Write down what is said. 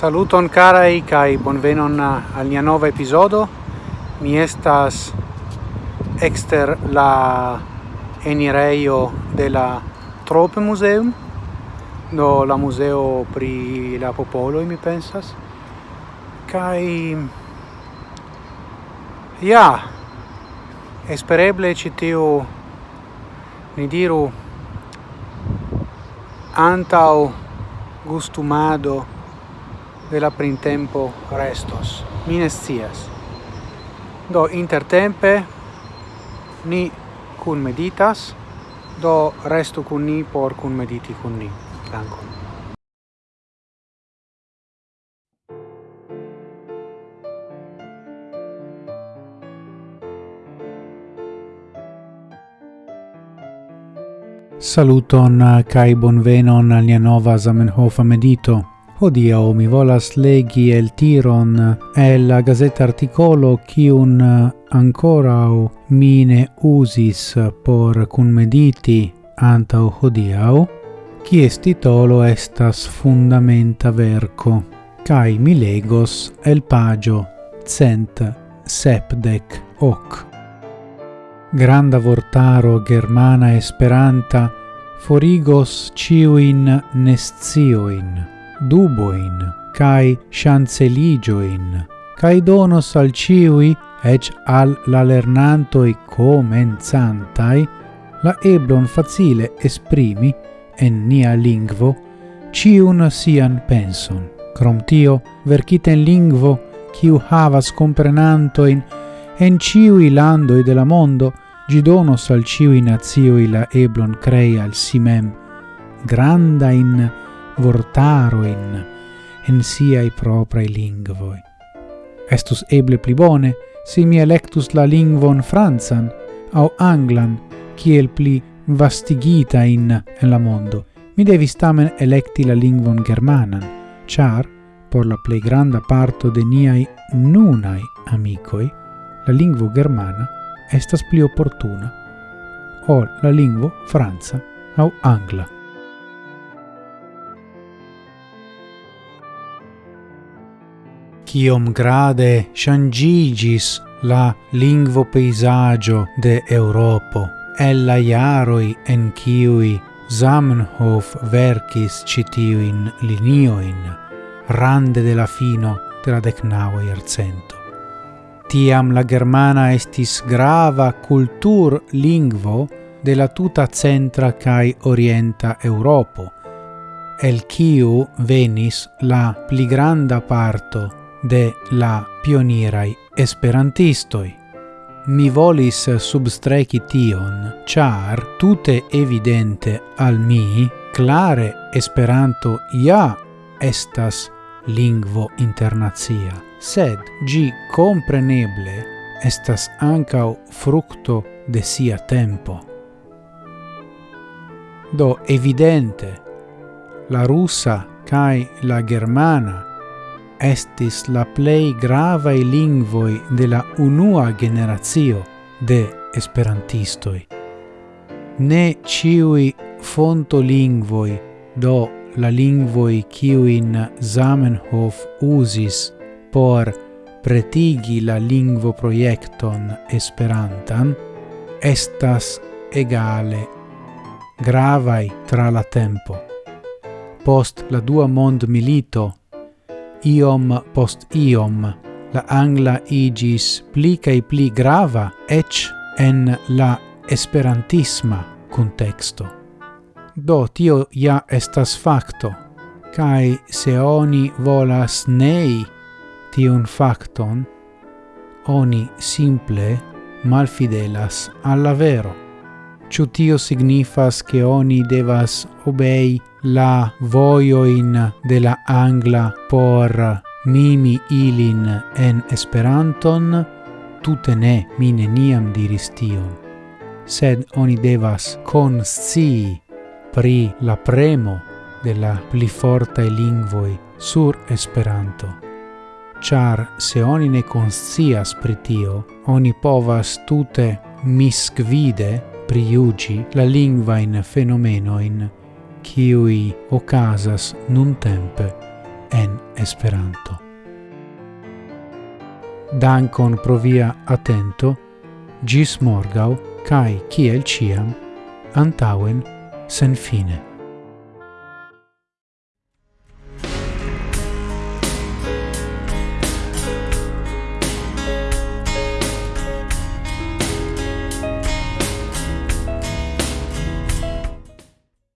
Saluton carai kai bonvenon al nia nova episodo. Mi estas exter la enireio de la Trope Museum, do la museo pri la popolo mi pensas. Kai ja espereble citiu ni diru antau gustumado de la printempo restos. Mi ne scias. Do intertempe ni cun meditas, do restu cun ni por cun mediti cun ni. Dankon. Saluton kai bonvenon al nia nova Zamenhof medito. Hodiau mi volas legi el tiron el la gazeta articolo chi un ancora o mine usis por cunmediti antau hodiau, est titolo estas fundamenta verco, kai mi legos el pagio cent sepdec hoc. Granda vortaro germana esperanta forigos ciuin nescioin duboin, cae chanceligioin, cae donos al ciui, ec al la lernantoi comenzantai, la eblon facile esprimi, en nia lingvo, ciun sian penson. Crom tio, vercite in lingvo, ciu havas comprenantoin, en ciui landoi de la mondo, gi donos al ciui nazioi la eblon crei al simem, granda in vortaroin en siai proprae lingvoi. Estus eble pli bone si mi electus la lingvon Franzan au anglan kiel pli vastigita in en la mondo. Mi devis tamen electi la lingvon germanan, char, por la plei granda parto de niai nunai amicoi, la lingvo germana estas pli opportuna, ol la lingvo Franza au angla. ciom grade changigis la lingvo paesaggio de Europo. Ella iaroi en ciui Zamenhof verkis citiuin linioin, rande de la fino de la decnaua iercento. Tiam la germana estis grava cultur lingvo de la tuta centra cae orienta Europo, el kiu venis la pli granda parto de la pionirai esperantistoi. Mi volis substreki tion, char tute evidente al mi clare Esperanto ja estas lingvo internazia, sed gi compreneble estas ancau fructo de sia tempo. Do evidente, la russa cae la germana estis la plei gravae lingvoi de la unua generatio de esperantistoi. Ne ciui fonto lingvoi, do la lingvoi ciuin Zamenhof usis por pretigi la lingvo proiecton esperantan, estas egale gravai tra la tempo. Post la dua mond milito iom post iom la angla igis pli kai pli grava ec en la esperantisma contexto. Do tio ja estas facto, kai se oni volas nei tiun facton, oni simple malfidelas alla vero. Ciu tio signifas che oni devas obei la voioin de la angla por mimi ilin en Esperanton, tute ne, mi neniam diris tion. Sed oni devas conscii pri la premo de la pli fortae lingvoi sur Esperanto. Char se oni ne conscias pri tio, oni povas tute misquide priugi la lingva in fenomeno in kiui ocasas nun tempe en Esperanto. Dankon pro via atento, gis morgau, kai kiel ciam, antauen sen fine.